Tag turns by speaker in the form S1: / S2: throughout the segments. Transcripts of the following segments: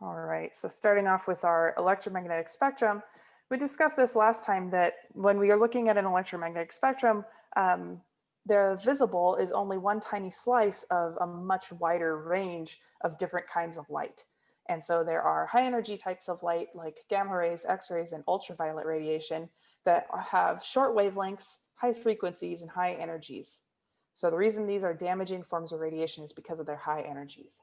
S1: All right, so starting off with our electromagnetic spectrum, we discussed this last time that when we are looking at an electromagnetic spectrum, um, the visible is only one tiny slice of a much wider range of different kinds of light. And so there are high energy types of light like gamma rays, x-rays, and ultraviolet radiation that have short wavelengths, high frequencies, and high energies. So the reason these are damaging forms of radiation is because of their high energies.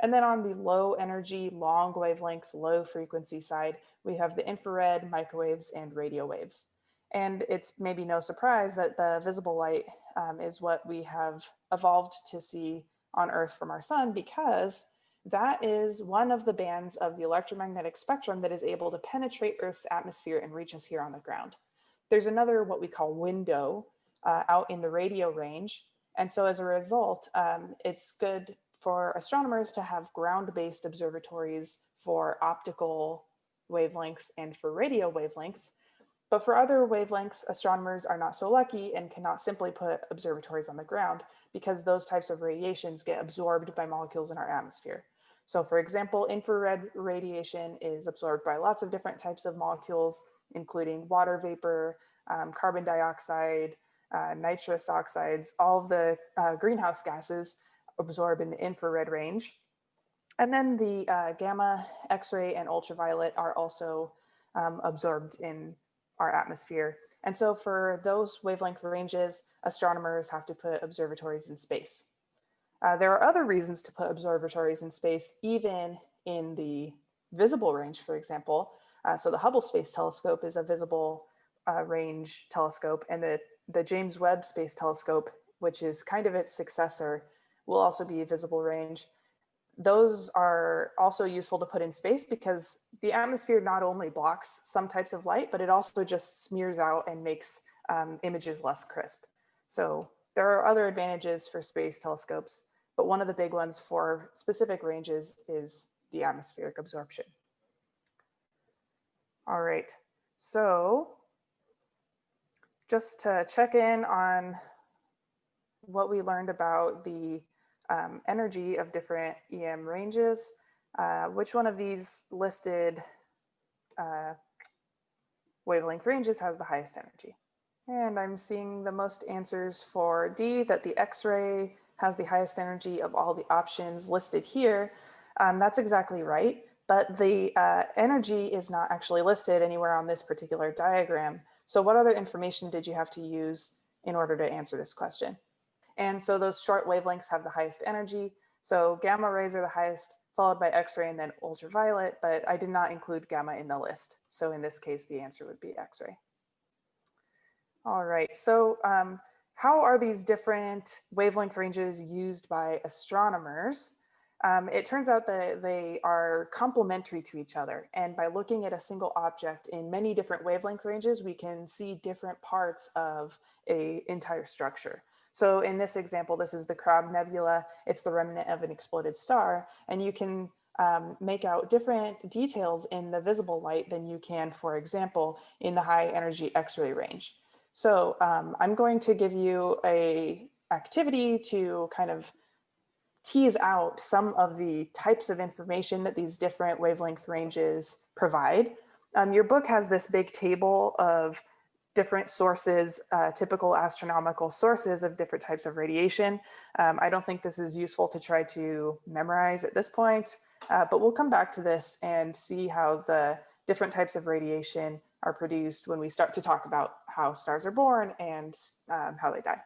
S1: And then on the low energy, long wavelength, low frequency side, we have the infrared, microwaves, and radio waves. And it's maybe no surprise that the visible light um, is what we have evolved to see on Earth from our sun because that is one of the bands of the electromagnetic spectrum that is able to penetrate Earth's atmosphere and reach us here on the ground. There's another what we call window uh, out in the radio range. And so as a result, um, it's good for astronomers to have ground-based observatories for optical wavelengths and for radio wavelengths. But for other wavelengths, astronomers are not so lucky and cannot simply put observatories on the ground because those types of radiations get absorbed by molecules in our atmosphere. So for example, infrared radiation is absorbed by lots of different types of molecules, including water vapor, um, carbon dioxide, uh, nitrous oxides, all of the uh, greenhouse gases absorb in the infrared range. And then the uh, gamma, X-ray, and ultraviolet are also um, absorbed in our atmosphere. And so for those wavelength ranges, astronomers have to put observatories in space. Uh, there are other reasons to put observatories in space, even in the visible range, for example. Uh, so the Hubble Space Telescope is a visible uh, range telescope and the, the James Webb Space Telescope, which is kind of its successor, will also be visible range. Those are also useful to put in space because the atmosphere not only blocks some types of light, but it also just smears out and makes um, images less crisp. So there are other advantages for space telescopes, but one of the big ones for specific ranges is the atmospheric absorption. All right, so just to check in on what we learned about the um, energy of different EM ranges. Uh, which one of these listed uh, wavelength ranges has the highest energy? And I'm seeing the most answers for D, that the X-ray has the highest energy of all the options listed here. Um, that's exactly right, but the uh, energy is not actually listed anywhere on this particular diagram. So what other information did you have to use in order to answer this question? And so those short wavelengths have the highest energy. So gamma rays are the highest, followed by X-ray and then ultraviolet, but I did not include gamma in the list. So in this case, the answer would be X-ray. All right, so um, how are these different wavelength ranges used by astronomers? Um, it turns out that they are complementary to each other. And by looking at a single object in many different wavelength ranges, we can see different parts of a entire structure. So in this example, this is the Crab Nebula. It's the remnant of an exploded star. And you can um, make out different details in the visible light than you can, for example, in the high energy X-ray range. So um, I'm going to give you a activity to kind of tease out some of the types of information that these different wavelength ranges provide. Um, your book has this big table of different sources, uh, typical astronomical sources of different types of radiation. Um, I don't think this is useful to try to memorize at this point, uh, but we'll come back to this and see how the different types of radiation are produced when we start to talk about how stars are born and um, how they die.